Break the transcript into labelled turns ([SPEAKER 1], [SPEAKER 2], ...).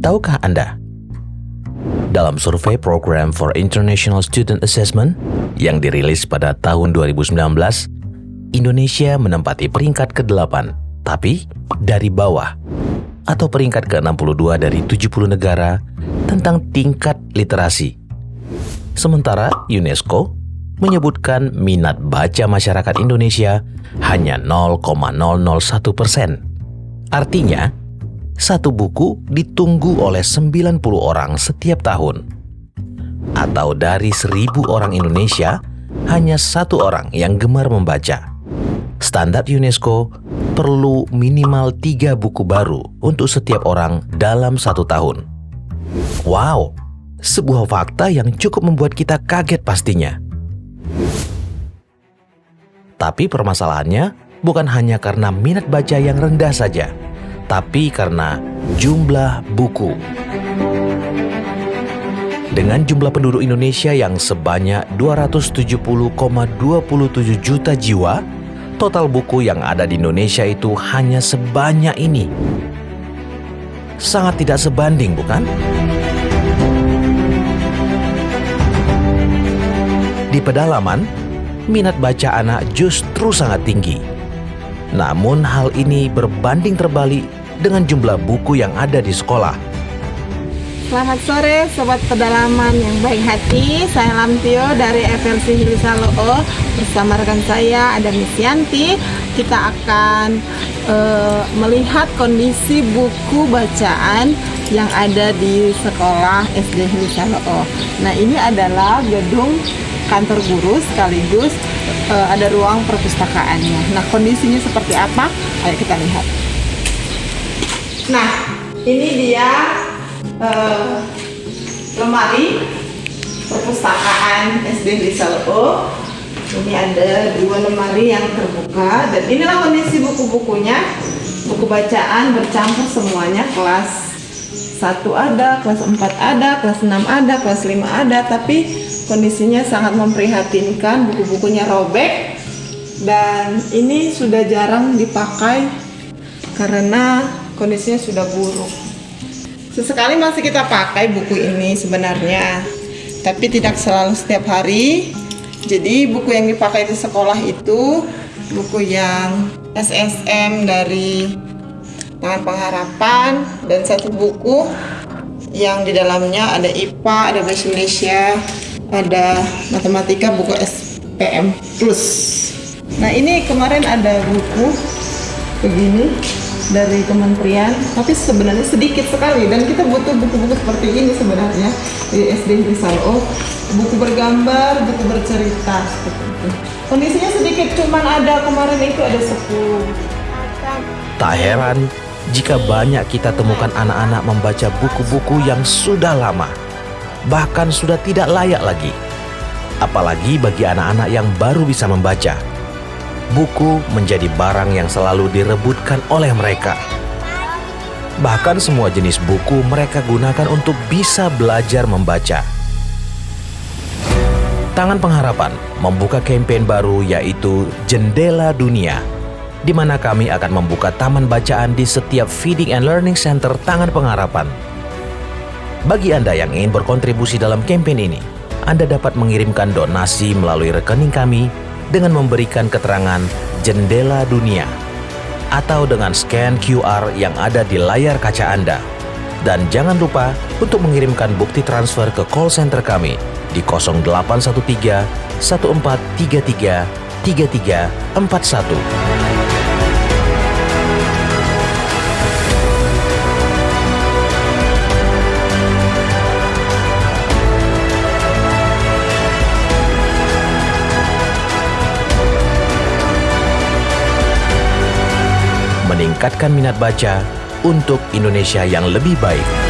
[SPEAKER 1] Tahukah Anda? Dalam survei Program for International Student Assessment yang dirilis pada tahun 2019, Indonesia menempati peringkat ke-8, tapi dari bawah, atau peringkat ke-62 dari 70 negara tentang tingkat literasi. Sementara UNESCO menyebutkan minat baca masyarakat Indonesia hanya 0,001 persen. Artinya, satu buku ditunggu oleh 90 orang setiap tahun. Atau dari seribu orang Indonesia, hanya satu orang yang gemar membaca. Standar UNESCO perlu minimal tiga buku baru untuk setiap orang dalam satu tahun. Wow, sebuah fakta yang cukup membuat kita kaget pastinya. Tapi permasalahannya bukan hanya karena minat baca yang rendah saja, tapi karena jumlah buku. Dengan jumlah penduduk Indonesia yang sebanyak 270,27 juta jiwa, total buku yang ada di Indonesia itu hanya sebanyak ini. Sangat tidak sebanding, bukan? Di pedalaman, minat baca anak justru sangat tinggi. Namun hal ini berbanding terbalik dengan jumlah buku yang ada di sekolah.
[SPEAKER 2] Selamat sore Sobat Pedalaman yang baik hati. Saya Lamtio dari FLC Hilisalo Bersama rekan saya ada Miss Yanti Kita akan uh, melihat kondisi buku bacaan yang ada di sekolah SD Hilisalo Nah ini adalah gedung kantor guru sekaligus uh, ada ruang perpustakaannya. Nah kondisinya seperti apa? Ayo kita lihat Nah, ini dia uh, lemari perpustakaan SD O. Ini ada dua lemari yang terbuka dan inilah kondisi buku-bukunya. Buku bacaan bercampur semuanya kelas 1 ada, kelas 4 ada, kelas 6 ada, kelas 5 ada, tapi kondisinya sangat memprihatinkan, buku-bukunya robek dan ini sudah jarang dipakai karena kondisinya sudah buruk. Sesekali masih kita pakai buku ini sebenarnya, tapi tidak selalu setiap hari. Jadi buku yang dipakai di sekolah itu buku yang SSM dari Tangan Pengharapan dan satu buku yang di dalamnya ada IPA, ada Bahasa Indonesia, ada matematika, buku SPM Plus. Nah ini kemarin ada buku begini dari kementerian tapi sebenarnya sedikit sekali. Dan kita butuh buku-buku seperti ini sebenarnya di SD Risalo buku bergambar, buku bercerita seperti itu. Kondisinya sedikit cuman ada kemarin itu ada 10
[SPEAKER 1] tak heran jika banyak kita temukan anak-anak membaca buku-buku yang sudah lama bahkan sudah tidak layak lagi. Apalagi bagi anak-anak yang baru bisa membaca buku menjadi barang yang selalu direbutkan oleh mereka. Bahkan semua jenis buku mereka gunakan untuk bisa belajar membaca. Tangan Pengharapan membuka kampanye baru yaitu Jendela Dunia, di mana kami akan membuka taman bacaan di setiap Feeding and Learning Center Tangan Pengharapan. Bagi Anda yang ingin berkontribusi dalam kampanye ini, Anda dapat mengirimkan donasi melalui rekening kami dengan memberikan keterangan jendela dunia atau dengan scan QR yang ada di layar kaca Anda. Dan jangan lupa untuk mengirimkan bukti transfer ke call center kami di 0813 1433 3341. Meningkatkan minat baca untuk Indonesia yang lebih baik.